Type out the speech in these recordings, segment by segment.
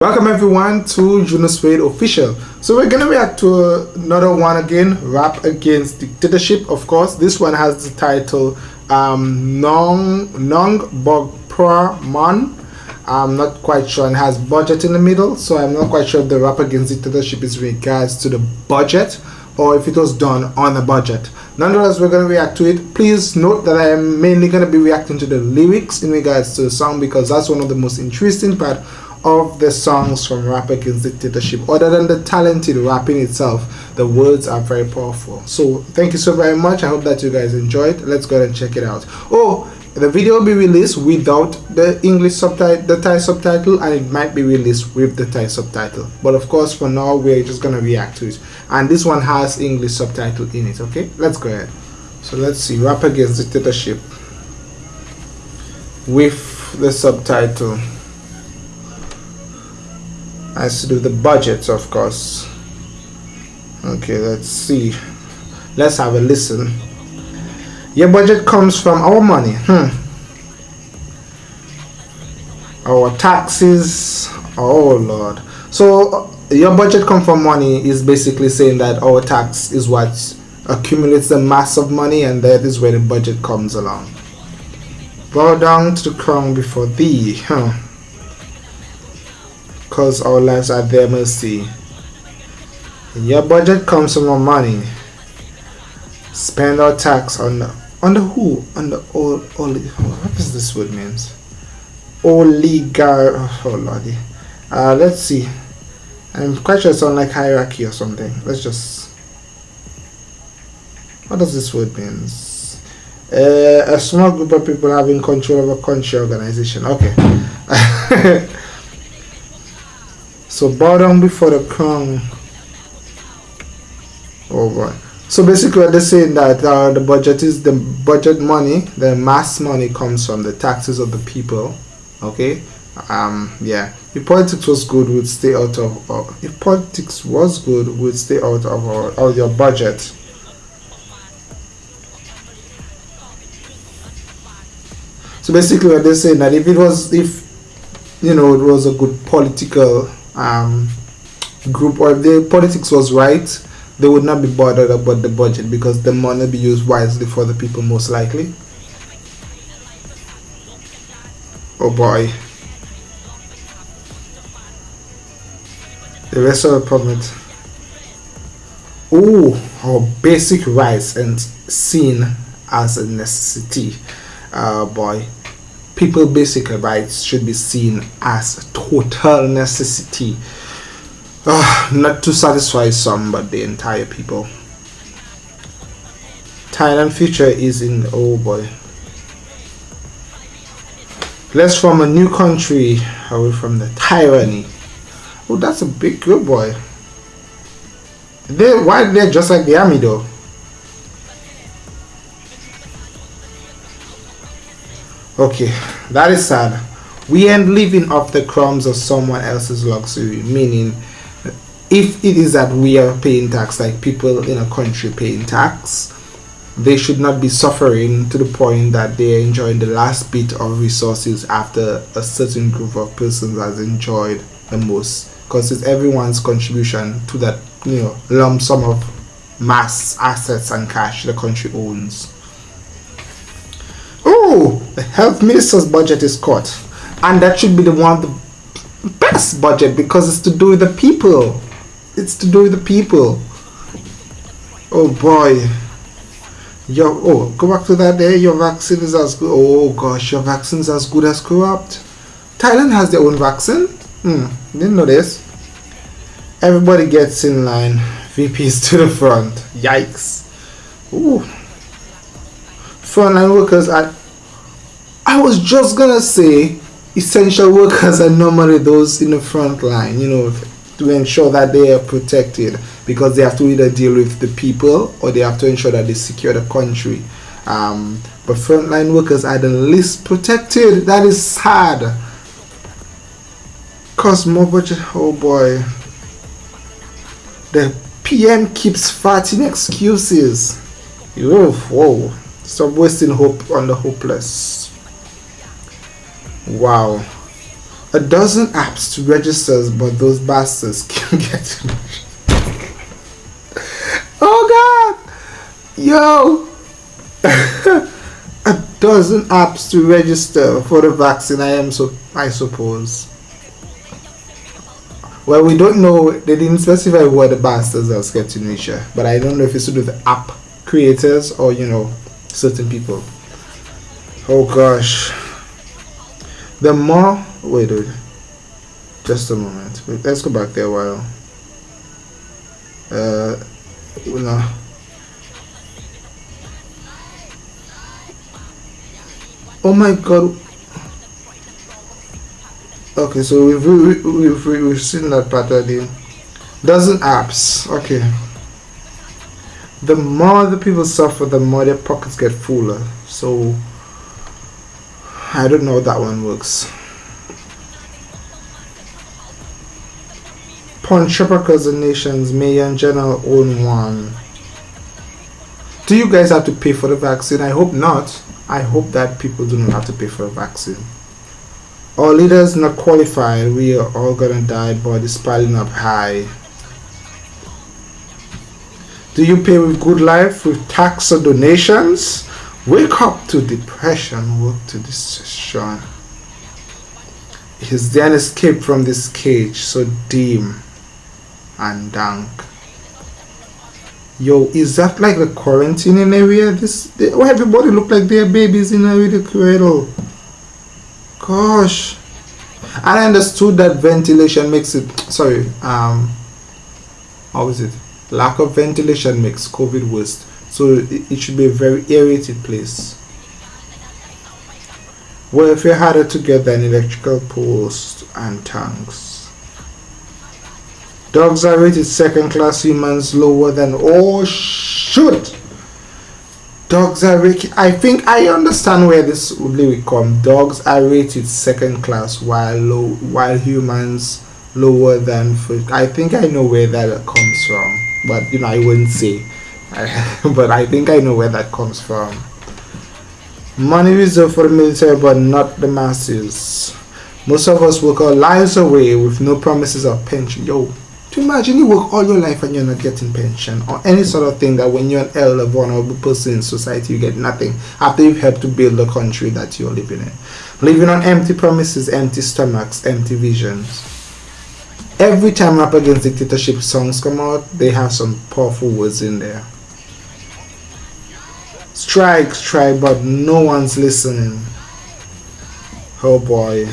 Welcome everyone to Juno Spade Official. So we're gonna react to another one again, Rap Against Dictatorship. Of course, this one has the title um, Nong Nong Bog Pra Mon. I'm not quite sure and has budget in the middle, so I'm not quite sure if the Rap Against Dictatorship is regards to the budget or if it was done on a budget. Nonetheless, we're going to react to it. Please note that I am mainly going to be reacting to the lyrics in regards to the song because that's one of the most interesting part of the songs from Rap Against Dictatorship. Other than the talented rapping itself, the words are very powerful. So thank you so very much. I hope that you guys enjoyed. Let's go ahead and check it out. Oh, the video will be released without the English subtitle, the Thai subtitle, and it might be released with the Thai subtitle. But of course, for now, we're just gonna react to it. And this one has English subtitle in it. Okay, let's go ahead. So let's see, Rap Against Dictatorship with the subtitle has to do the budget of course. Okay let's see. Let's have a listen. Your budget comes from our money hmm. Our taxes oh lord. So your budget come from money is basically saying that our tax is what accumulates the mass of money and that is where the budget comes along. Bow down to the crown before thee huh because our lives are their mercy. Your budget comes from our money. Spend our tax on the, on the who? On the all, all what does this word means? Oligar oh lordy. Uh let's see. I'm quite sure it's sounds like hierarchy or something. Let's just what does this word means? Uh, a small group of people having control of a country organization. Okay. So bow down before the crown. Oh boy. So basically what they're saying that uh, the budget is the budget money, the mass money comes from the taxes of the people. Okay? Um yeah. If politics was good, we'd stay out of uh, if politics was good, we'd stay out of our, of your budget. So basically what they're saying that if it was if you know it was a good political um, group or if the politics was right, they would not be bothered about the budget because the money be used wisely for the people most likely. Oh boy. The rest of the permit. Oh, our basic rights and seen as a necessity. Uh, boy people basic rights should be seen as a total necessity. Uh, not to satisfy some but the entire people. Thailand future is in oh boy. Let's form a new country away from the tyranny. Oh that's a big good boy. They why they're just like the army though Okay, that is sad. We ain't living off the crumbs of someone else's luxury, meaning if it is that we are paying tax like people in a country paying tax, they should not be suffering to the point that they are enjoying the last bit of resources after a certain group of persons has enjoyed the most because it's everyone's contribution to that you know lump sum of mass assets and cash the country owns oh the health minister's budget is cut. And that should be the one the best budget because it's to do with the people. It's to do with the people. Oh boy. Your oh go back to that day. Your vaccine is as good. Oh gosh your vaccine is as good as corrupt. Thailand has their own vaccine. Hmm didn't know this. Everybody gets in line. Vps to the front. Yikes. Ooh. frontline workers are I was just gonna say essential workers are normally those in the front line, you know, to ensure that they are protected because they have to either deal with the people or they have to ensure that they secure the country. Um, but frontline workers are the least protected. That is sad. Cause more budget. Oh boy. The PM keeps farting excuses. Oof, whoa. Stop wasting hope on the hopeless. Wow. a dozen apps to register, but those bastards can't get Oh god! Yo! a dozen apps to register for the vaccine, I am so I suppose. Well, we don't know, they didn't specify what the bastards are getting Asia, but I don't know if it's to do with the app creators or, you know, certain people. Oh gosh. The more, wait, wait, just a moment. Let's go back there a while. Uh, no. Oh my god. Okay, so we've, we've, we've seen that pattern. Dozen apps. Okay. The more the people suffer, the more their pockets get fuller. So, I don't know that one works. Punch because the nations may general own one. Do you guys have to pay for the vaccine? I hope not. I hope that people do not have to pay for a vaccine. Our leaders not qualified, we are all gonna die, bodies piling up high. Do you pay with good life, with tax or donations? Wake up to depression, work to destruction. There an escape from this cage so dim and dank? Yo, is that like the quarantine area? This, they, everybody look like they're babies in a little cradle. Gosh, I understood that ventilation makes it. Sorry, um, how is it? Lack of ventilation makes COVID worse. So it, should be a very aerated place. Well, if you had it together an electrical post and tanks. Dogs are rated second class, humans lower than. Oh, shoot! Dogs are rated. I think I understand where this lyric come. Dogs are rated second class, while low, while humans lower than. First. I think I know where that comes from, but you know I wouldn't say. but I think I know where that comes from. Money reserved for the military, but not the masses. Most of us work our lives away with no promises of pension. Yo, to imagine you work all your life and you're not getting pension or any sort of thing that when you're an elder, vulnerable person in society, you get nothing after you've helped to build the country that you're living in. Living on empty promises, empty stomachs, empty visions. Every time Rap Against Dictatorship songs come out, they have some powerful words in there strike, strike, but no one's listening. Oh boy.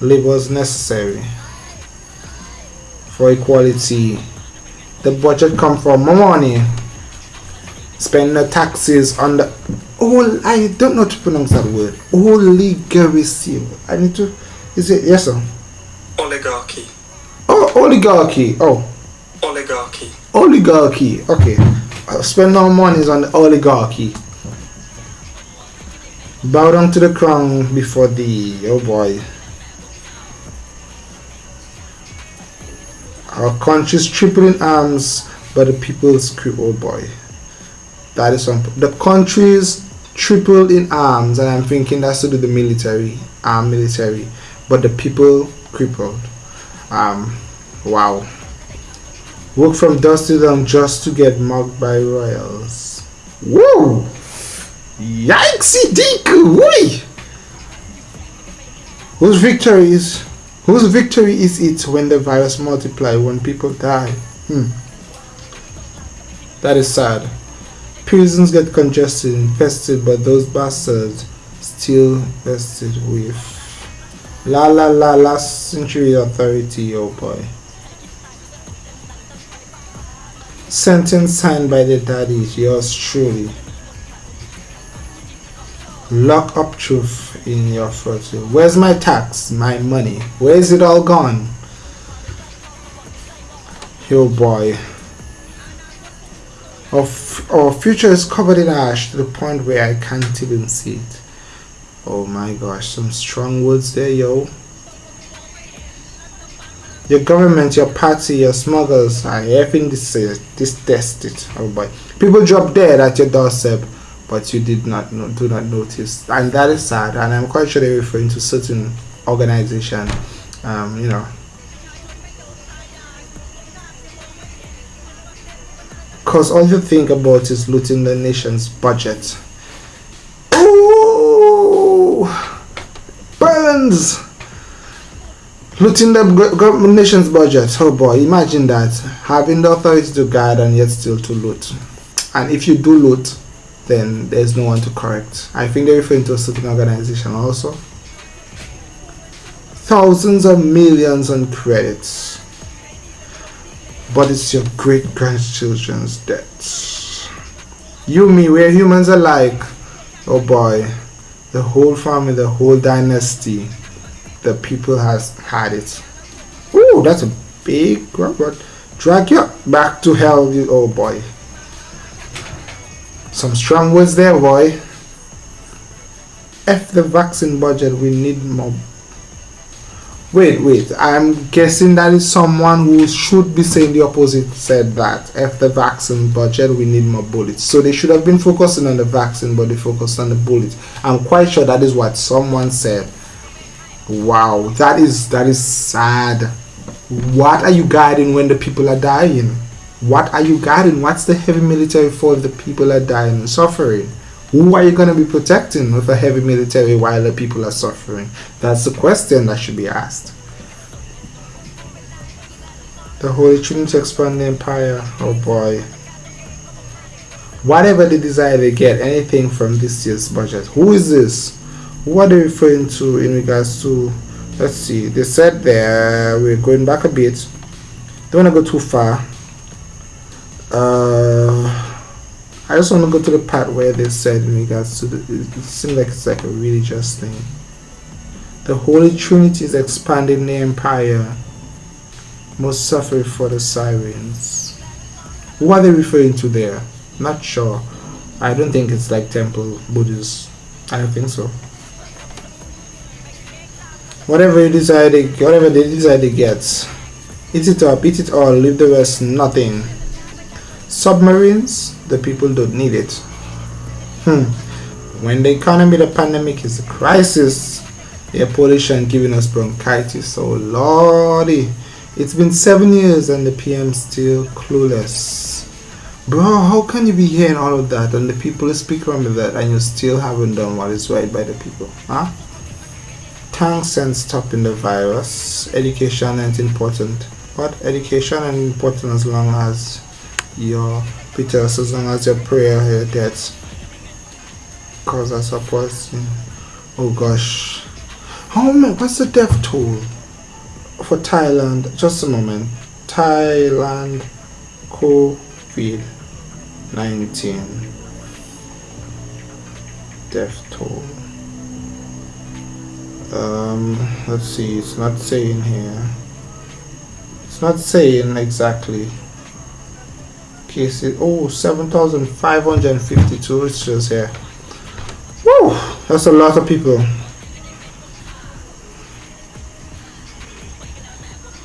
Labor's necessary for equality. The budget come from more money. Spend the taxes on the all I don't know to pronounce that word. Oligarchy. I need to is it yes sir? Oligarchy. Oh oligarchy. Oh. Oligarchy oligarchy. Okay. Uh, spend our monies on the oligarchy. Bow down to the crown before the oh boy. Our country's triple in arms but the people's creep oh boy. That is some the country's tripled in arms and i'm thinking that's to do the military arm military but the people crippled. Um wow Work from dusk to dawn just to get mugged by royals. Whoa! Yikesy deeku! Whee! Whose victory is whose victory is it when the virus multiply when people die? Hmm. That is sad. Prisons get congested, infested, but those bastards still vested with la la la last century authority, oh boy. Sentence signed by the daddies, yours truly. Lock up truth in your throat. Where's my tax? My money? Where is it all gone? Yo boy. Our, our future is covered in ash to the point where I can't even see it. Oh my gosh, some strong words there, yo. Your government, your party, your smugglers are effing this, uh, this. Oh boy. People drop dead at your doorstep, but you did not do not notice, and that is sad. And I'm quite sure they're referring to certain organization, um, you know. Because all you think about is looting the nation's budget. Ooh, burns looting the nation's budget. Oh boy, imagine that having the authority to guide and yet still to loot. And if you do loot, then there's no one to correct. I think they're referring to a certain organization also. Thousands of millions on credits. But it's your great grandchildren's debts. You, me, we're humans alike. Oh boy. The whole family, the whole dynasty, the people has had it. Ooh, that's a big robot. Drag you back to hell, you oh boy. Some strong words there, boy. F the vaccine budget, we need more. Wait, wait, I'm guessing that is someone who should be saying the opposite said that. F the vaccine budget, we need more bullets. So they should have been focusing on the vaccine, but they focused on the bullets. I'm quite sure that is what someone said. Wow, that is that is sad. What are you guiding when the people are dying? What are you guarding? What's the heavy military for if the people are dying and suffering? Who are you going to be protecting with a heavy military while the people are suffering? That's the question that should be asked. The Holy Trinity expand the empire. Oh boy. Whatever they desire, they get anything from this year's budget. Who is this? What are they referring to in regards to? Let's see. They said there, we're going back a bit. Don't want to go too far uh, I just want to go to the part where they said in regards to the, it seems like it's like a religious thing. The Holy Trinity is expanding the empire, most suffer for the sirens. What are they referring to there? Not sure. I don't think it's like temple Buddhists. I don't think so. Whatever you decide, whatever they decide they get, eat it up, eat it all, leave the rest nothing. Submarines, the people don't need it. Hmm. When the economy, the pandemic is a crisis, air pollution giving us bronchitis. So, lordy, it's been seven years and the PM still clueless. Bro, how can you be hearing all of that and the people speak around with that and you still haven't done what is right by the people? Huh? Thanks and stopping the virus. Education is important. But education is important as long as your Peters as long as your prayer here gets cause us a person oh gosh. How many what's the death toll for Thailand? Just a moment. Thailand COVID 19 death toll um let's see it's not saying here it's not saying exactly cases. Oh, 7,552 just here. Woo! That's a lot of people.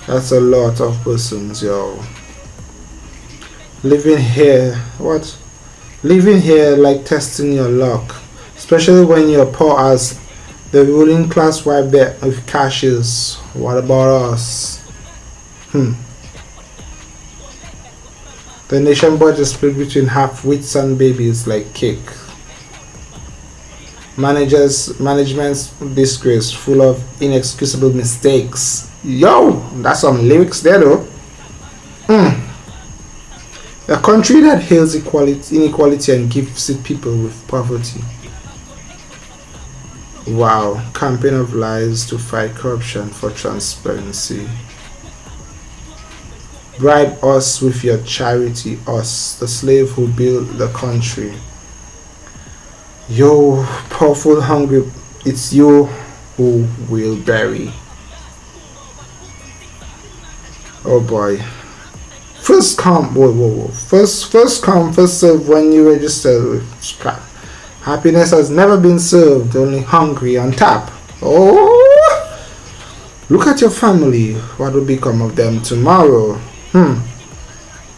That's a lot of persons, yo. Living here, what? Living here like testing your luck. Especially when you're poor as the ruling class wipe there with cashes. What about us? Hmm. The nation budget split between half-wits and babies like cake. Managers, management's disgrace, full of inexcusable mistakes. Yo, that's some lyrics there though. Hmm. A country that hails equality, inequality and gives its people with poverty. Wow, campaign of lies to fight corruption for transparency. Bribe us with your charity, us, the slave who built the country. Yo, powerful, hungry, it's you who will bury. Oh boy. First come, whoa, whoa, whoa. First, first come, first serve when you register with. Happiness has never been served, only hungry on tap. Oh! Look at your family. What will become of them tomorrow? Hmm,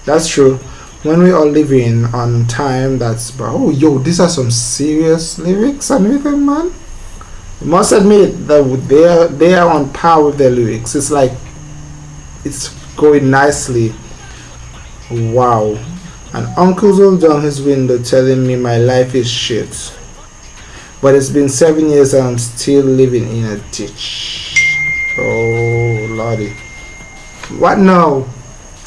that's true. when we are living on time that's oh yo these are some serious lyrics and everything man you must admit that they are they are on par with their lyrics it's like it's going nicely wow and uncle's all down his window telling me my life is shit. But it's been seven years and i'm still living in a ditch. Oh lordy. What now?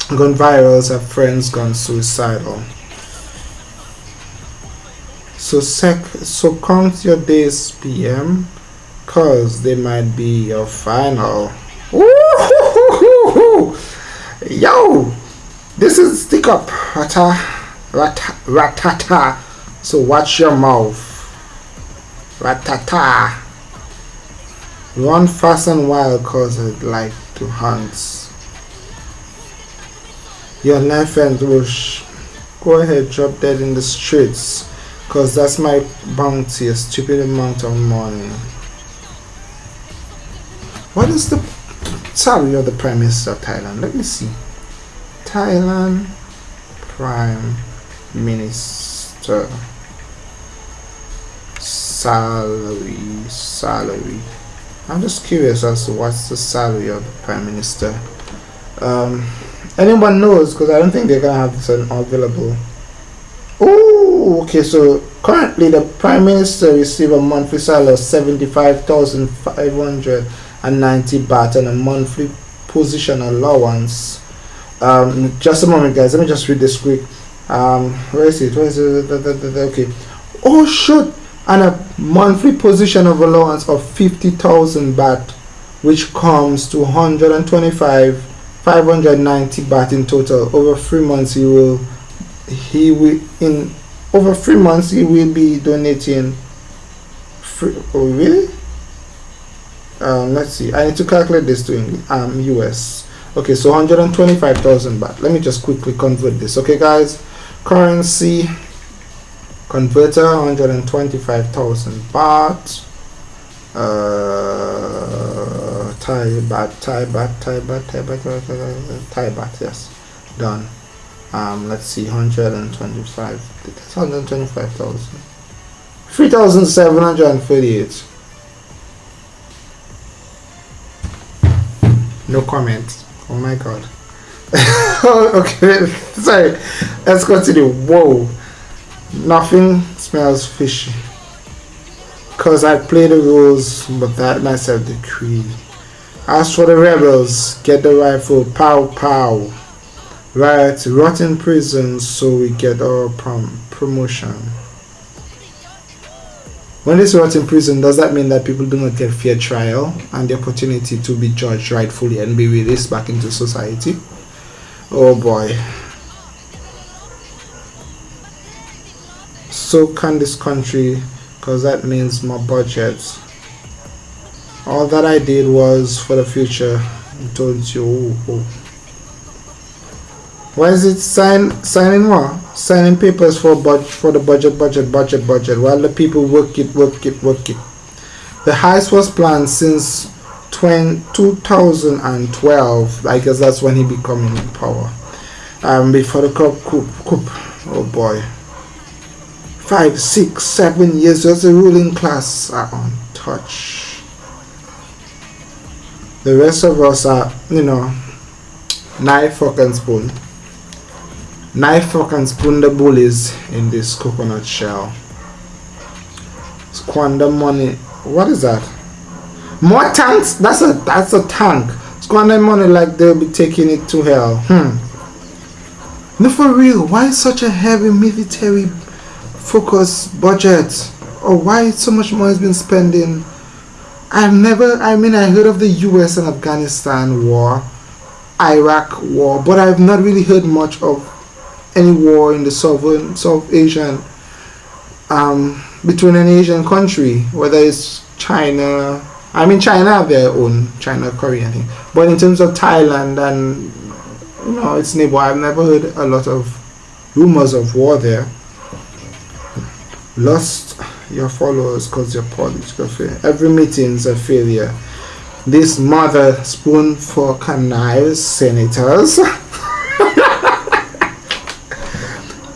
Gone viral have friends gone suicidal. So sec so count your days pm cause they might be your final. Yo this is stick up rata rata ratata. So watch your mouth. Ratata. Run fast and wild cause i like to hunt. Your knife and will go ahead drop dead in the streets because that's my bounty a stupid amount of money. What is the salary of the prime minister of thailand. Let me see thailand prime minister salary salary i'm just curious as to what's the salary of the prime minister um, anyone knows because I don't think they're gonna have this available. Oh, okay. So currently, the prime minister receive a monthly salary of seventy-five thousand five hundred and ninety baht and a monthly position allowance. Um, just a moment, guys. Let me just read this quick. Um, where is it? Where is it? Okay. Oh, shoot! And a monthly position of allowance of fifty thousand baht, which comes to one hundred and twenty-five 590 baht in total over three months he will he will in over three months he will be donating free, oh really um, let's see I need to calculate this to English, um US okay so 125,000 baht let me just quickly convert this okay guys currency converter 125,000 baht uh Thai baht, Thai baht, Thai baht, Thai baht, Thai baht, yes. Done. Um, let's see, 125. That's 125,000. 3,738. No comment. Oh my god. okay, sorry. Let's continue. Whoa. Nothing smells fishy. Cause I play the rules, but that myself decree. As for the rebels, get the rifle, pow pow. Right, rot in prison so we get our prom promotion. When they rot in prison, does that mean that people do not get fair trial and the opportunity to be judged rightfully and be released back into society? Oh boy. So can this country, because that means more budgets all that I did was for the future I told you oh, oh. why is it sign signing what signing papers for budget for the budget budget budget budget while the people work it work it work it. The heist was planned since 20, 2012 I guess that's when he became in power. Um before the coup, coup, coup. Oh boy. Five six seven years as the ruling class are untouched the rest of us are, you know, knife, fork and spoon. Knife, fork and spoon the bullies in this coconut shell. Squander money. What is that? More tanks? That's a that's a tank. Squander money like they'll be taking it to hell. Hmm. No, for real. Why such a heavy military focus budget? Or why so much money has been spending I've never, I mean, I heard of the US and Afghanistan war, Iraq war, but I've not really heard much of any war in the southern, South Asian, um, between an Asian country, whether it's China, I mean, China have their own China Korean thing, but in terms of Thailand and, you know, its neighbor, I've never heard a lot of rumors of war there. Lost your followers because your political failure. Every meeting's a failure. This mother spoon for knives senators.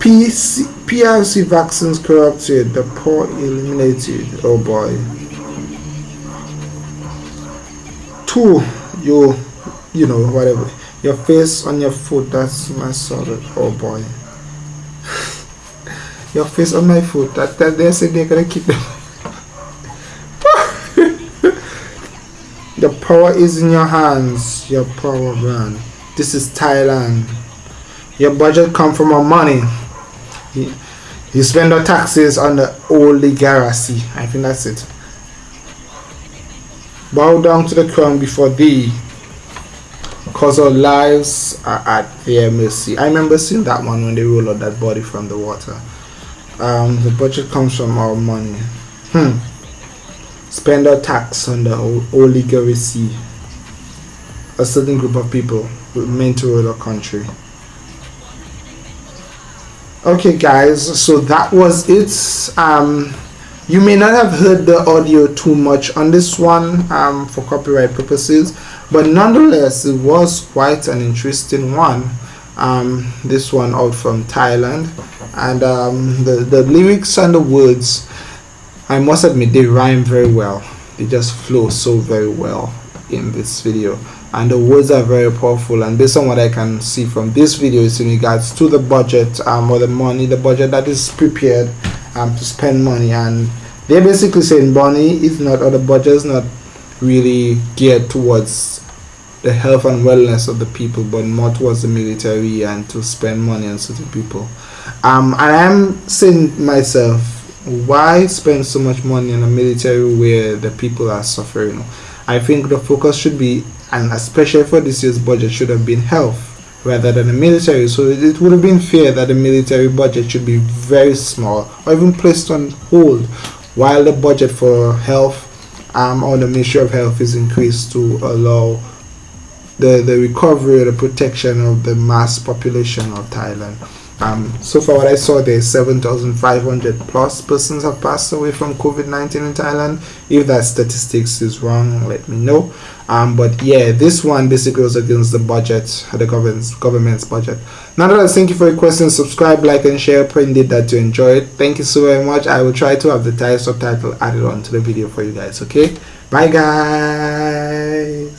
PC, PRC vaccines corrupted, the poor eliminated. Oh boy. Two, you, you know, whatever. Your face on your foot, that's my solid. Oh boy. your face on my foot, that, that they said they're gonna keep them. the power is in your hands, your power man. This is Thailand. Your budget come from our money. You spend your taxes on the oligarchy. I think that's it. Bow down to the crown before thee, cause our lives are at their mercy. I remember seeing that one when they rolled out that body from the water. Um, the budget comes from our money. Hmm. Spend our tax on the oligarchy. A certain group of people meant to rule our country okay guys so that was it. Um, you may not have heard the audio too much on this one um, for copyright purposes but nonetheless it was quite an interesting one. Um, this one out from Thailand. And um, the, the lyrics and the words I must admit they rhyme very well. They just flow so very well in this video and the words are very powerful. And based on what I can see from this video is in regards to the budget um, or the money the budget that is prepared um, to spend money. And they're basically saying money is not or the budget is not really geared towards the health and wellness of the people but more towards the military and to spend money on certain people. Um, and I'm saying myself why spend so much money on a military where the people are suffering? I think the focus should be and especially for this year's budget should have been health rather than the military so it would have been fair that the military budget should be very small or even placed on hold while the budget for health um, or the Ministry of Health is increased to allow the, the recovery or the protection of the mass population of Thailand. Um, so far what I saw there 7,500 plus persons have passed away from COVID-19 in Thailand. If that statistics is wrong, let me know. Um, but yeah, this one basically goes against the budget, the government's, government's budget. Nonetheless, thank you for your questions. Subscribe, like, and share. Pray indeed that you enjoyed. Thank you so very much. I will try to have the Thai subtitle added on to the video for you guys, okay? Bye, guys.